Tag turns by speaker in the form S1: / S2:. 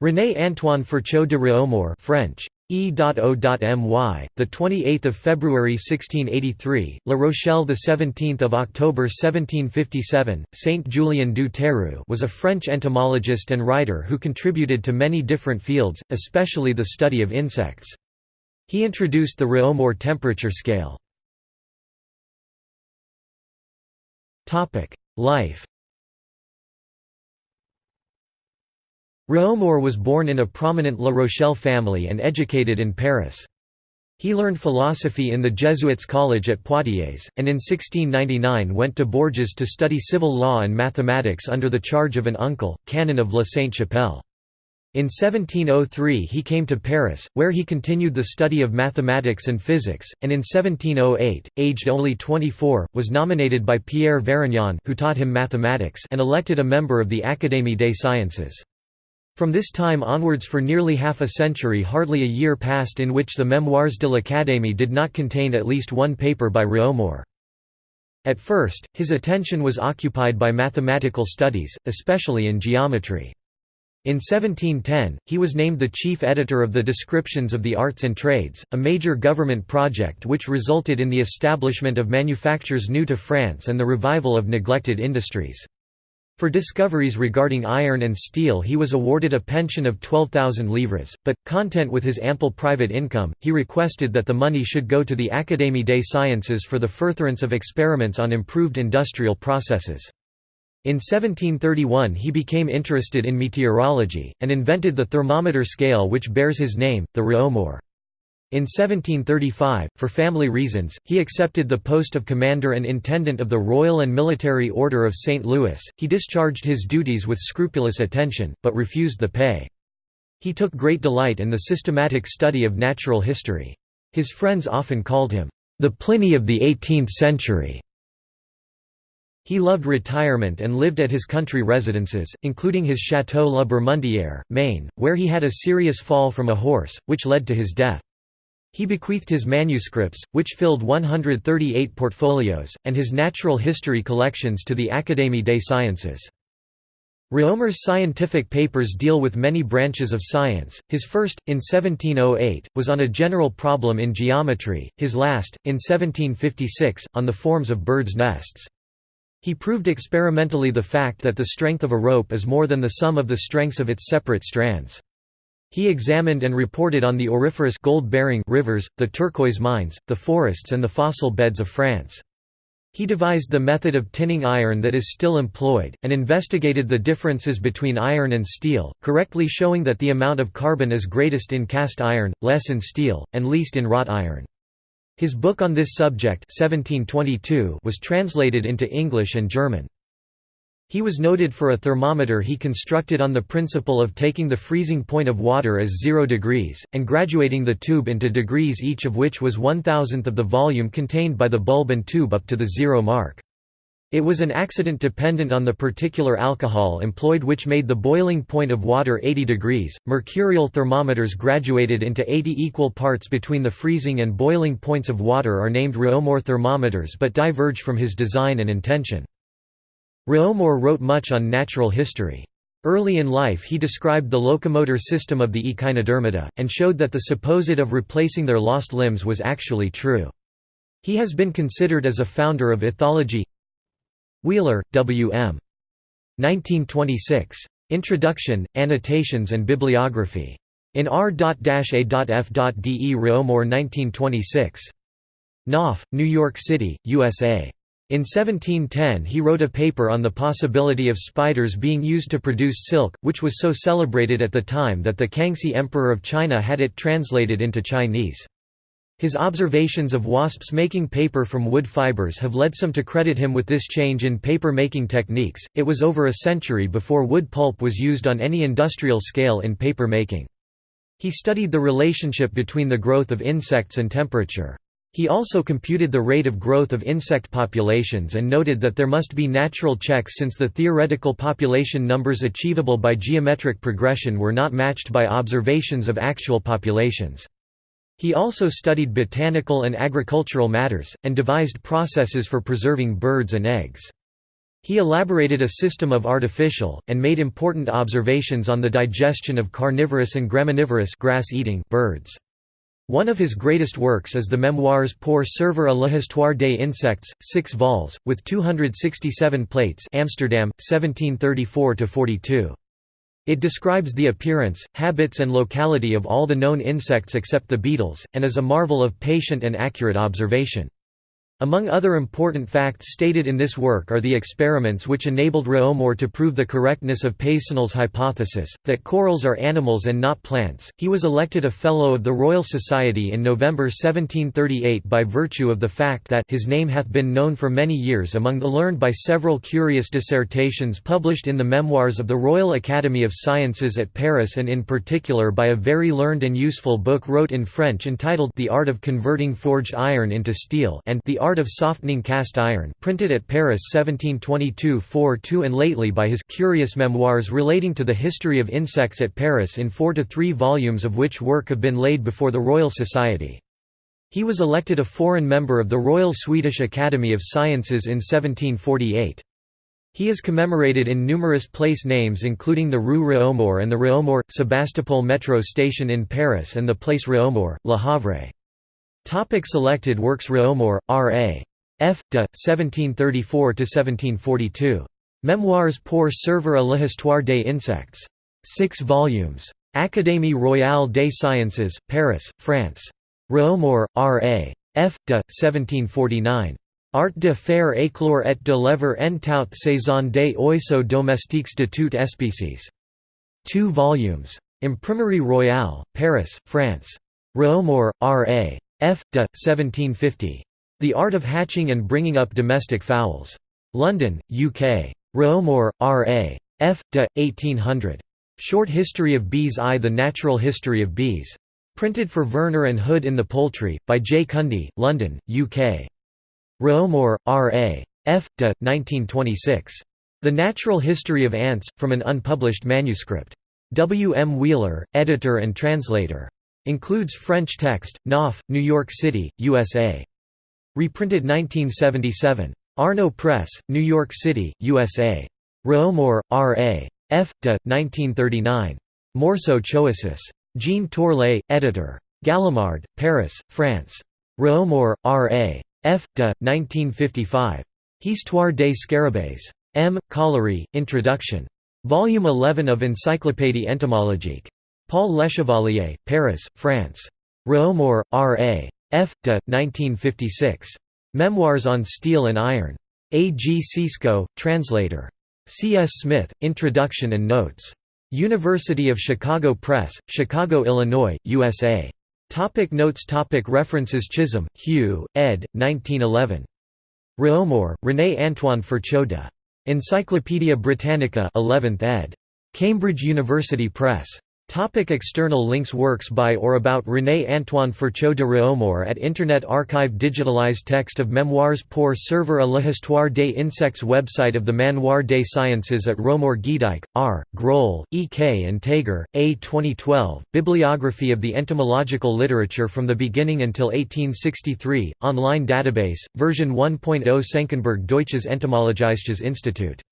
S1: René Antoine Ferchault de Réaumur French E.O.My, the 28th of February 1683, La Rochelle the 17th of October 1757. Saint Julien du Terroux was a French entomologist and writer who contributed to many different fields, especially the study of insects. He introduced the Réaumur temperature scale. Topic: Life Réaumur was born in a prominent La Rochelle family and educated in Paris. He learned philosophy in the Jesuits' college at Poitiers, and in 1699 went to Bourges to study civil law and mathematics under the charge of an uncle, canon of La Sainte-Chapelle. In 1703 he came to Paris, where he continued the study of mathematics and physics, and in 1708, aged only 24, was nominated by Pierre Varignon who taught him mathematics and elected a member of the Académie des Sciences. From this time onwards for nearly half a century hardly a year passed in which the Memoires de l'Académie did not contain at least one paper by Réaumur. At first, his attention was occupied by mathematical studies, especially in geometry. In 1710, he was named the chief editor of the Descriptions of the Arts and Trades, a major government project which resulted in the establishment of manufactures new to France and the revival of neglected industries. For discoveries regarding iron and steel he was awarded a pension of 12,000 livres, but, content with his ample private income, he requested that the money should go to the Académie des Sciences for the furtherance of experiments on improved industrial processes. In 1731 he became interested in meteorology, and invented the thermometer scale which bears his name, the Réaumur. In 1735, for family reasons, he accepted the post of commander and intendant of the Royal and Military Order of St. Louis. He discharged his duties with scrupulous attention, but refused the pay. He took great delight in the systematic study of natural history. His friends often called him, the Pliny of the 18th century. He loved retirement and lived at his country residences, including his Château La Bermondière, Maine, where he had a serious fall from a horse, which led to his death. He bequeathed his manuscripts, which filled 138 portfolios, and his natural history collections to the Académie des Sciences. Réaumur's scientific papers deal with many branches of science. His first, in 1708, was on a general problem in geometry, his last, in 1756, on the forms of birds' nests. He proved experimentally the fact that the strength of a rope is more than the sum of the strengths of its separate strands. He examined and reported on the auriferous gold-bearing rivers, the turquoise mines, the forests and the fossil beds of France. He devised the method of tinning iron that is still employed, and investigated the differences between iron and steel, correctly showing that the amount of carbon is greatest in cast iron, less in steel, and least in wrought iron. His book on this subject 1722 was translated into English and German. He was noted for a thermometer he constructed on the principle of taking the freezing point of water as 0 degrees, and graduating the tube into degrees each of which was one thousandth of the volume contained by the bulb and tube up to the zero mark. It was an accident dependent on the particular alcohol employed which made the boiling point of water 80 degrees. Mercurial thermometers graduated into 80 equal parts between the freezing and boiling points of water are named Réaumur thermometers but diverge from his design and intention. Réaumur wrote much on natural history. Early in life he described the locomotor system of the echinodermata, and showed that the supposed of replacing their lost limbs was actually true. He has been considered as a founder of ethology Wheeler, W. M. 1926. Introduction, Annotations and Bibliography. In R.A.F.De Réaumur 1926. Knopf, New York City, USA. In 1710 he wrote a paper on the possibility of spiders being used to produce silk, which was so celebrated at the time that the Kangxi Emperor of China had it translated into Chinese. His observations of wasps making paper from wood fibers have led some to credit him with this change in paper making techniques. It was over a century before wood pulp was used on any industrial scale in paper making. He studied the relationship between the growth of insects and temperature. He also computed the rate of growth of insect populations and noted that there must be natural checks since the theoretical population numbers achievable by geometric progression were not matched by observations of actual populations. He also studied botanical and agricultural matters, and devised processes for preserving birds and eggs. He elaborated a system of artificial, and made important observations on the digestion of carnivorous and graminivorous grass-eating birds. One of his greatest works is the Memoires pour servir à l'histoire des insectes, 6 vols, with 267 plates Amsterdam, 1734–42. It describes the appearance, habits and locality of all the known insects except the beetles, and is a marvel of patient and accurate observation. Among other important facts stated in this work are the experiments which enabled Réaumur to prove the correctness of Peyssonnel's hypothesis, that corals are animals and not plants. He was elected a Fellow of the Royal Society in November 1738 by virtue of the fact that his name hath been known for many years among the learned by several curious dissertations published in the Memoirs of the Royal Academy of Sciences at Paris and in particular by a very learned and useful book wrote in French entitled The Art of Converting Forged Iron into Steel and The Art of Softening Cast Iron printed at Paris 1722–42 and lately by his Curious Memoirs relating to the history of insects at Paris in four to three volumes of which work have been laid before the Royal Society. He was elected a foreign member of the Royal Swedish Academy of Sciences in 1748. He is commemorated in numerous place names including the Rue Réaumur and the Réaumur, Sebastopol metro station in Paris and the place Réaumur, Le Havre. Topic selected works Réaumur, R.A. F. de. 1734–1742. Memoires pour servir à l'histoire des insectes. 6 volumes. Académie royale des sciences, Paris, France. Réaumur, R.A. F. de. 1749. Art de faire éclore et de lever en toute saison des oiseaux domestiques de toute espèces. 2 volumes. Imprimerie Royale, Paris, France. Réaumur, R.A. F. de. 1750. The Art of Hatching and Bringing Up Domestic Fowls. London, UK. Réaumur, R. A. F. de. 1800. Short History of Bees I The Natural History of Bees. Printed for Vernor and Hood in the Poultry, by J. Cundee, London, UK. Réaumur, R. A. F. de. 1926. The Natural History of Ants, from an unpublished manuscript. W. M. Wheeler, editor and translator. Includes French text, Knopf, New York City, USA. Reprinted 1977. Arno Press, New York City, USA. Réaumur, R. A. F. de. 1939. Morceau Choissus. Jean Torlais, editor. Gallimard, Paris, France. Réaumur, R. A. F. de. 1955. Histoire des Scarabées. M. Caullery, Introduction. Volume 11 of Encyclopédie entomologique. Paul Lechevalier, Paris, France. Réaumur, R. A. F. de. 1956. Memoirs on Steel and Iron. A. G. Sisco, translator. C. S. Smith, Introduction and Notes. University of Chicago Press, Chicago, Illinois, USA. Topic notes Topic References Chisholm, Hugh, ed. 1911. Réaumur, René Antoine Ferchaud de. Encyclopædia Britannica 11th ed. Cambridge University Press. Topic external links Works by or about René Antoine Ferchaud de Réaumur at Internet Archive Digitalized text of Memoirs pour servir à l'histoire des insectes Website of the Manoir des Sciences at Réaumur Gaedike, R., Groll, E. K. and Taeger, A. 2012, Bibliography of the Entomological Literature from the Beginning until 1863, online database, version 1.0 Senckenberg Deutsches Entomologisches Institut